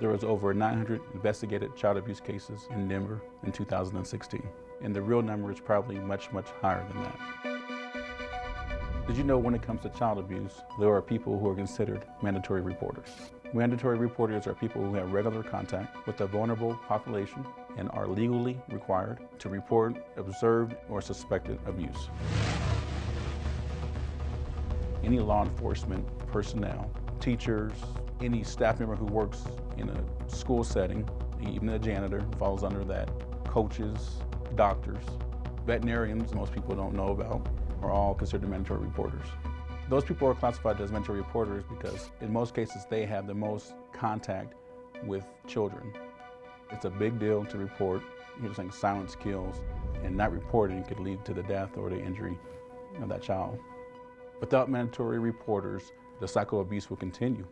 There was over 900 investigated child abuse cases in Denver in 2016, and the real number is probably much, much higher than that. Did you know when it comes to child abuse, there are people who are considered mandatory reporters? Mandatory reporters are people who have regular contact with a vulnerable population and are legally required to report observed or suspected abuse. Any law enforcement personnel, teachers, any staff member who works in a school setting, even a janitor falls under that, coaches, doctors, veterinarians, most people don't know about, are all considered mandatory reporters. Those people are classified as mandatory reporters because in most cases they have the most contact with children. It's a big deal to report, You're saying silence kills, and not reporting could lead to the death or the injury of that child. Without mandatory reporters, the cycle of abuse will continue.